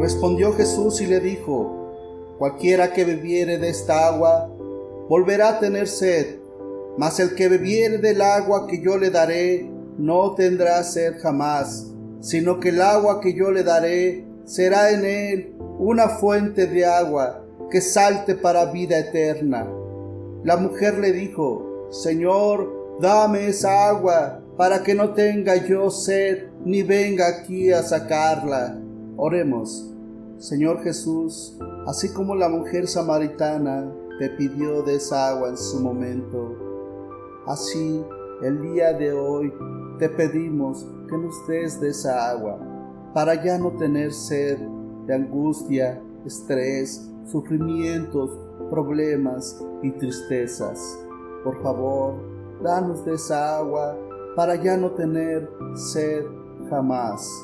Respondió Jesús y le dijo, Cualquiera que bebiere de esta agua, volverá a tener sed, mas el que bebiere del agua que yo le daré, no tendrá sed jamás, sino que el agua que yo le daré será en él una fuente de agua que salte para vida eterna. La mujer le dijo, Señor, dame esa agua para que no tenga yo sed ni venga aquí a sacarla. Oremos. Señor Jesús, así como la mujer samaritana te pidió de esa agua en su momento, así el día de hoy te pedimos que nos des de esa agua para ya no tener sed de angustia, estrés, sufrimientos, problemas y tristezas. Por favor, danos de esa agua para ya no tener sed jamás.